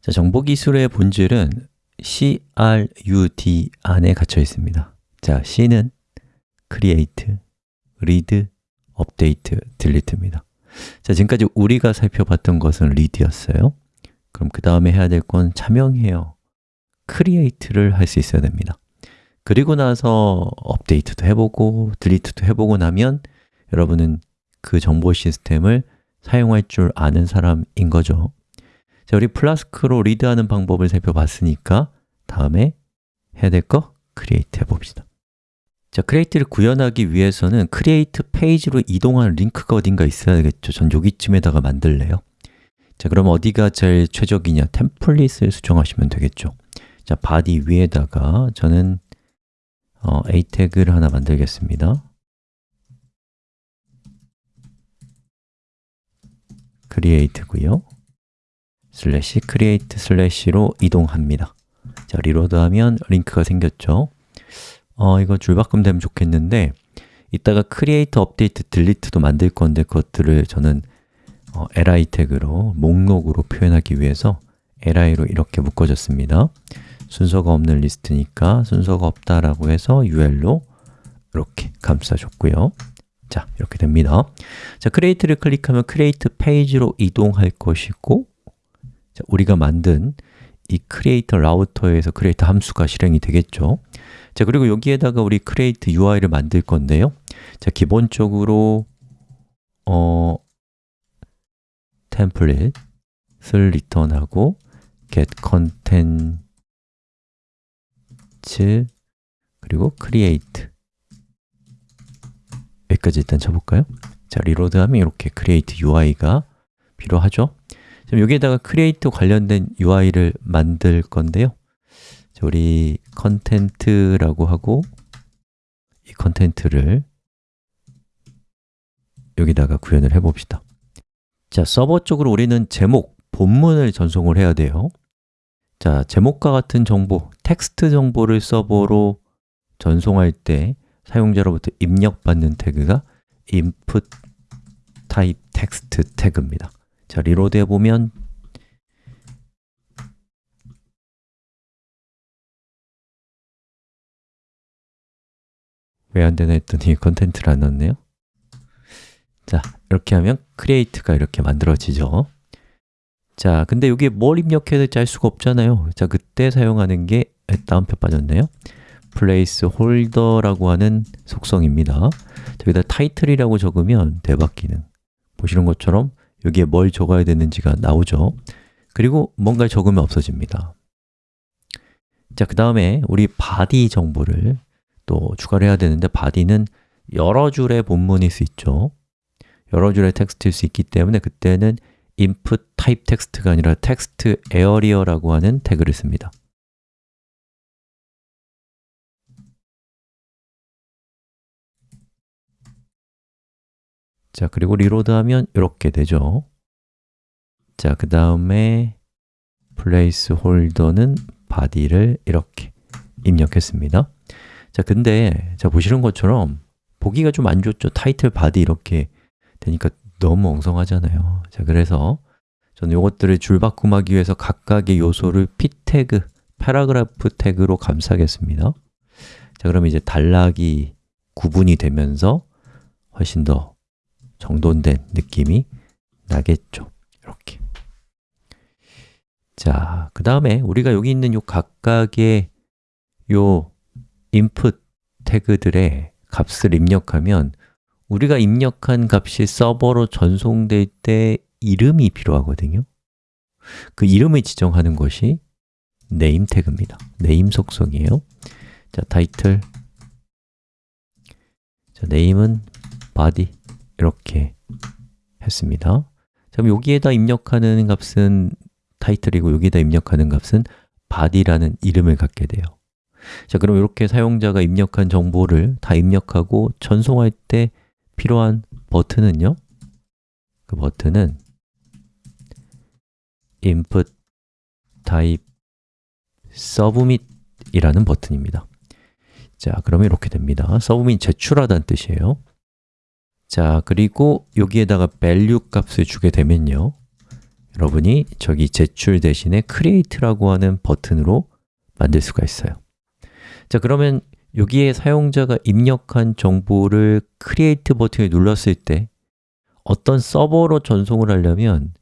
자, 정보기술의 본질은 CRUD 안에 갇혀 있습니다. 자, C는 create, read, update, delete입니다. 자, 지금까지 우리가 살펴봤던 것은 read였어요. 그럼 그 다음에 해야 될 건 자명해요. create를 할 수 있어야 됩니다. 그리고 나서 업데이트도 해보고 딜리트도 해보고 나면 여러분은 그 정보 시스템을 사용할 줄 아는 사람인 거죠 자, 우리 Flask로 read하는 방법을 살펴봤으니까 다음에 해야 될거 create 해봅시다. 자, create를 구현하기 위해서는 create 페이지로 이동하는 링크가 어딘가 있어야겠죠. 전 여기쯤에다가 만들래요. 자, 그럼 어디가 제일 최적이냐? 템플릿을 수정하시면 되겠죠. 자, body 위에다가 저는 어, a 태그를 하나 만들겠습니다. create고요 슬래시 create 슬래시로 이동합니다. 자, reload하면 링크가 생겼죠? 어, 이거 줄바꿈 되면 좋겠는데 이따가 create, update, delete도 만들 건데 그것들을 저는 어, li 태그로 목록으로 표현하기 위해서 li로 이렇게 묶어줬습니다. 순서가 없는 리스트니까 순서가 없다라고 해서 ul로 이렇게 감싸줬고요. 자, 이렇게 됩니다. 자, create를 클릭하면 create 페이지로 이동할 것이고 자, 우리가 만든 이 create 라우터에서 create 함수가 실행이 되겠죠 자, 그리고 여기에다가 우리 create UI를 만들 건데요 자, 기본적으로 어, 템플릿을 리턴하고 get content 그리고 create 여기까지 일단 쳐볼까요? 자, 리로드하면 이렇게 create UI가 필요하죠? 지금 여기에다가 create 관련된 UI를 만들 건데요. 자, 우리 content라고 하고 이 content를 여기다가 구현을 해봅시다. 자, 서버 쪽으로 우리는 제목, 본문을 전송을 해야 돼요. 자, 제목과 같은 정보, 텍스트 정보를 서버로 전송할 때 사용자로부터 입력받는 태그가 input type text 태그입니다 자, reload 해보면 왜 안되나 했더니 컨텐츠를 안 넣었네요. 자, 이렇게 하면 create가 이렇게 만들어지죠. 자, 근데 여기에 뭘 입력해야 될지 알 수가 없잖아요. 자, 그때 사용하는 게 다운표 빠졌네요. placeholder라고 하는 속성입니다. 여기다 title이라고 적으면 대박 기능. 보시는 것처럼 여기에 뭘 적어야 되는지가 나오죠. 그리고 뭔가를 적으면 없어집니다. 자, 그 다음에 우리 body 정보를 또 추가를 해야 되는데 body는 여러 줄의 본문일 수 있죠. 여러 줄의 텍스트일 수 있기 때문에 그때는 input type text가 아니라 text area라고 하는 태그를 씁니다 자, 그리고 reload하면 이렇게 되죠. 자, 그 다음에 placeholder는 body를 이렇게 입력했습니다. 자, 근데 자 보시는 것처럼 보기가 좀 안 좋죠. 타이틀, body 이렇게 되니까 너무 엉성하잖아요. 자, 그래서 저는 이것들을 줄바꿈하기 위해서 각각의 요소를 p 태그, paragraph 태그로 감싸겠습니다. 자, 그럼 이제 단락이 구분이 되면서 훨씬 더 정돈된 느낌이 나겠죠. 이렇게. 자, 그 다음에 우리가 여기 있는 요 각각의 요 input 태그들의 값을 입력하면 우리가 입력한 값이 서버로 전송될 때 이름이 필요하거든요. 그 이름을 지정하는 것이 name 태그입니다. name 속성이에요. 자, title. 자, name은 body 이렇게 했습니다. 그럼 여기에다 입력하는 값은 타이틀이고 여기에다 입력하는 값은 body라는 이름을 갖게 돼요. 자, 그럼 이렇게 사용자가 입력한 정보를 다 입력하고 전송할 때 필요한 버튼은요? 그 버튼은 input type submit 이라는 버튼입니다. 자, 그러면 이렇게 됩니다. submit 제출하다는 뜻이에요 자, 그리고 여기에다가 value 값을 주게 되면요. 여러분이 저기 제출 대신에 create라고 하는 버튼으로 만들 수가 있어요. 자 그러면 여기에 사용자가 입력한 정보를 create 버튼을 눌렀을 때 어떤 서버로 전송을 하려면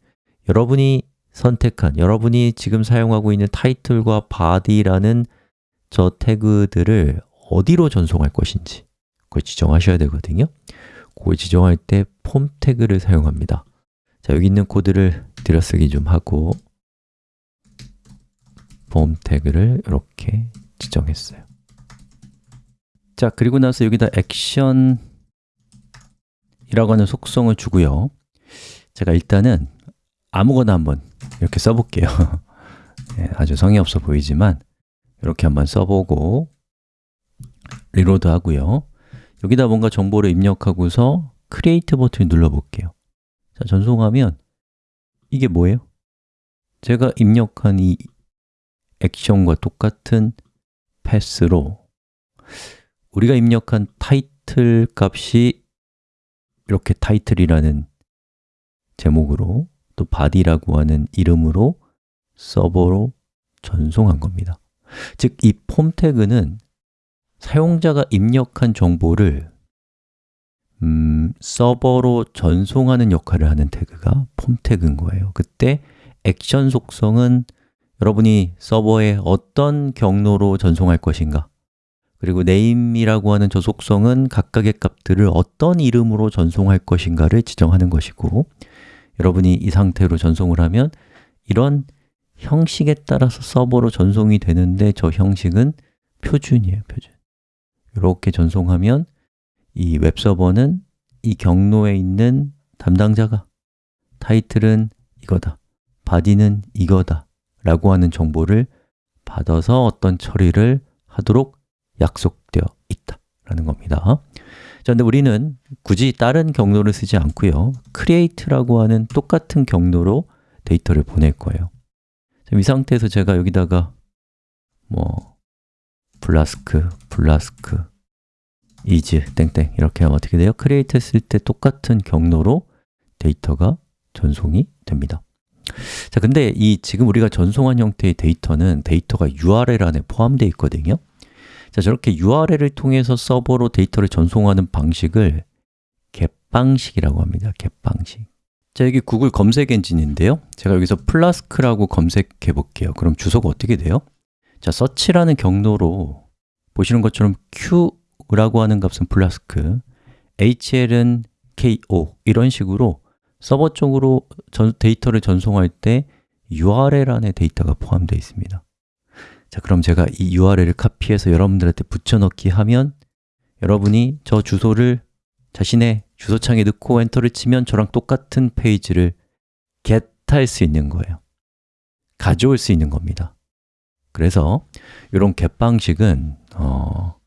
여러분이 선택한, 여러분이 지금 사용하고 있는 타이틀과 body라는 저 태그들을 어디로 전송할 것인지 그걸 지정하셔야 되거든요 그걸 지정할 때 폼 태그를 사용합니다. 자, 여기 있는 코드를 들여쓰기 좀 하고 폼 태그를 이렇게 지정했어요. 자, 그리고 나서 여기다 액션 이라고 하는 속성을 주고요. 제가 일단은 아무거나 한번 이렇게 써볼게요. 네, 아주 성의 없어 보이지만 이렇게 한번 써보고 reload 하고요 여기다 뭔가 정보를 입력하고서 create 버튼을 눌러볼게요 자, 전송하면 이게 뭐예요? 제가 입력한 이 액션과 똑같은 path로 우리가 입력한 타이틀 값이 이렇게 타이틀이라는 제목으로 또 body라고 하는 이름으로 서버로 전송한 겁니다 즉, 이 폼 태그는 사용자가 입력한 정보를 음, 서버로 전송하는 역할을 하는 태그가 폼 태그인 거예요. 그때 액션 속성은 여러분이 서버에 어떤 경로로 전송할 것인가? 그리고 name이라고 하는 저 속성은 각각의 값들을 어떤 이름으로 전송할 것인가를 지정하는 것이고 여러분이 이 상태로 전송을 하면 이런 형식에 따라서 서버로 전송이 되는데 저 형식은 표준이에요, 표준 이렇게 전송하면 이 웹서버는 이 경로에 있는 담당자가 타이틀은 이거다, body는 이거다 라고 하는 정보를 받아서 어떤 처리를 하도록 약속되어 있다 라는 겁니다. 자, 근데 우리는 굳이 다른 경로를 쓰지 않고요 create라고 하는 똑같은 경로로 데이터를 보낼 거예요. 이 상태에서 제가 여기다가 뭐 블라스크, 블라스크, is, 땡땡 이렇게 하면 어떻게 돼요? create 했을 때 똑같은 경로로 데이터가 전송이 됩니다 자, 근데 이 지금 우리가 전송한 형태의 데이터는 데이터가 URL 안에 포함되어 있거든요 자, 저렇게 URL을 통해서 서버로 데이터를 전송하는 방식을 get방식이라고 합니다. get방식 자, 여기 구글 검색 엔진인데요 제가 여기서 Flask라고 검색해 볼게요 그럼 주소가 어떻게 돼요? 자, search라는 경로로 보시는 것처럼 q 라고 하는 값은 Flask hl은 ko 이런 식으로 서버 쪽으로 전, 데이터를 전송할 때 URL 안에 데이터가 포함되어 있습니다. 자, 그럼 제가 이 URL을 카피해서 여러분들한테 붙여넣기 하면 여러분이 저 주소를 자신의 주소창에 넣고 엔터를 치면 저랑 똑같은 페이지를 get할 수 있는 거예요. 가져올 수 있는 겁니다. 그래서 이런 get 방식은 어,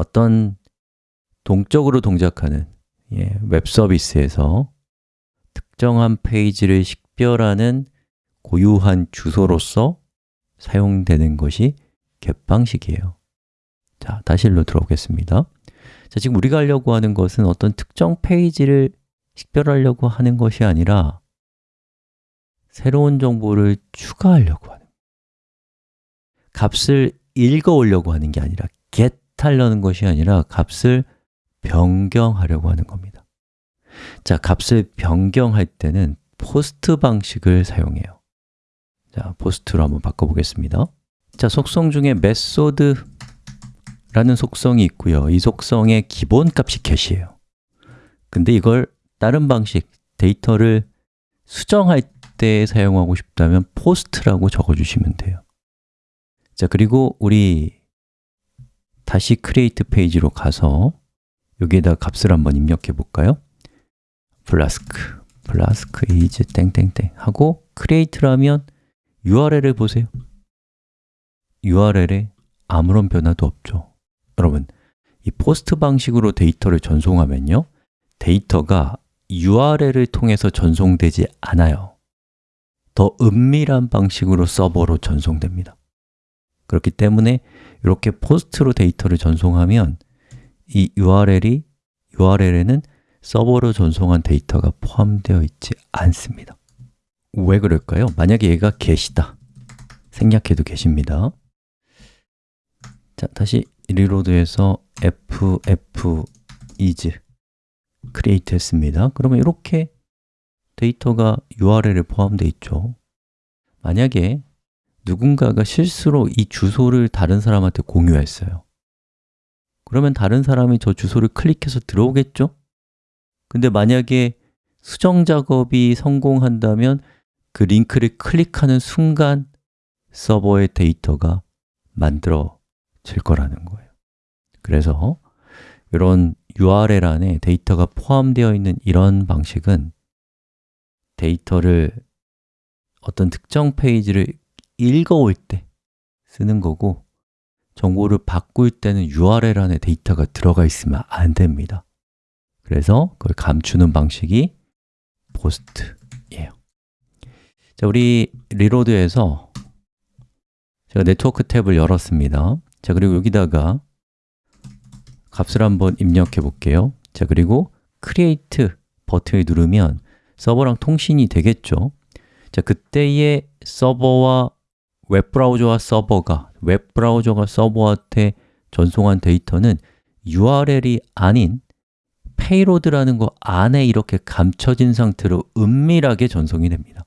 어떤 동적으로 동작하는 예, 웹 서비스에서 특정한 페이지를 식별하는 고유한 주소로서 사용되는 것이 겟방식이에요. 자, 다시 일로 들어오겠습니다. 자, 지금 우리가 하려고 하는 것은 어떤 특정 페이지를 식별하려고 하는 것이 아니라 새로운 정보를 추가하려고 하는 값을 읽어 오려고 하는 게 아니라 get 하려는 것이 아니라 값을 변경하려고 하는 겁니다. 자, 값을 변경할 때는 post 방식을 사용해요. 자, post로 한번 바꿔보겠습니다. 자, 속성 중에 method 라는 속성이 있고요. 이 속성의 기본값이 get이에요. 근데 이걸 다른 방식, 데이터를 수정할 때 사용하고 싶다면 post라고 적어주시면 돼요. 자, 그리고 우리 다시 create 페이지로 가서 여기에다 값을 한번 입력해 볼까요? Flask, Flask is 땡땡땡 하고 create하면 URL을 보세요. URL에 아무런 변화도 없죠. 여러분, 이 post 방식으로 데이터를 전송하면요 데이터가 URL을 통해서 전송되지 않아요. 더 은밀한 방식으로 서버로 전송됩니다. 그렇기 때문에 이렇게 포스트로 데이터를 전송하면 이 URL이 URL에는 서버로 전송한 데이터가 포함되어 있지 않습니다. 왜 그럴까요? 만약에 얘가 get이다. 생략해도 get입니다. 자, 다시 리로드해서 ff is create 했습니다. 그러면 이렇게 데이터가 URL에 포함되어 있죠. 만약에 누군가가 실수로 이 주소를 다른 사람한테 공유했어요 그러면 다른 사람이 저 주소를 클릭해서 들어오겠죠? 근데 만약에 수정 작업이 성공한다면 그 링크를 클릭하는 순간 서버의 데이터가 만들어질 거라는 거예요 그래서 이런 URL 안에 데이터가 포함되어 있는 이런 방식은 데이터를 어떤 특정 페이지를 읽어올 때 쓰는 거고 정보를 바꿀 때는 URL 안에 데이터가 들어가 있으면 안 됩니다. 그래서 그걸 감추는 방식이 post예요. 자, 우리 reload해서 제가 네트워크 탭을 열었습니다. 자, 그리고 여기다가 값을 한번 입력해 볼게요. 자, 그리고 create 버튼을 누르면 서버랑 통신이 되겠죠? 자, 그때의 서버와 웹브라우저와 서버가 웹브라우저가 서버한테 전송한 데이터는 URL이 아닌 payload라는 거 안에 이렇게 감춰진 상태로 은밀하게 전송이 됩니다.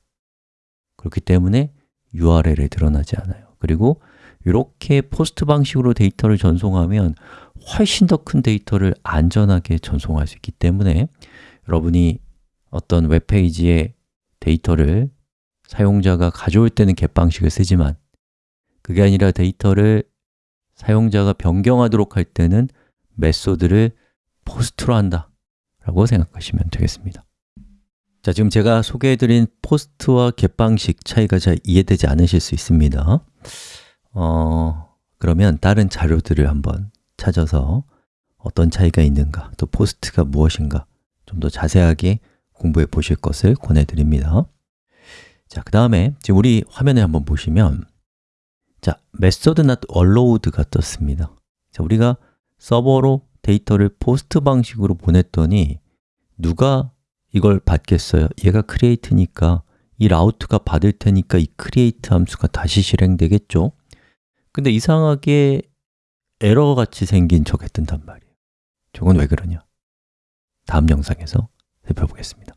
그렇기 때문에 URL에 드러나지 않아요. 그리고 이렇게 post 방식으로 데이터를 전송하면 훨씬 더 큰 데이터를 안전하게 전송할 수 있기 때문에 여러분이 어떤 웹페이지에 데이터를 사용자가 가져올 때는 get 방식을 쓰지만 그게 아니라 데이터를 사용자가 변경하도록 할 때는 method를 post로 한다 라고 생각하시면 되겠습니다. 자, 지금 제가 소개해드린 post와 get 방식 차이가 잘 이해되지 않으실 수 있습니다. 어, 그러면 다른 자료들을 한번 찾아서 어떤 차이가 있는가, 또 post가 무엇인가 좀 더 자세하게 공부해 보실 것을 권해드립니다 자, 그 다음에 지금 우리 화면에 한번 보시면 자, method not allowed가 떴습니다 자, 우리가 서버로 데이터를 post 방식으로 보냈더니 누가 이걸 받겠어요? 얘가 create니까 이 라우트가 받을 테니까 이 create 함수가 다시 실행되겠죠? 근데 이상하게 에러 같이 생긴 저게 뜬단 말이에요 저건 왜 그러냐? 다음 영상에서 살펴보겠습니다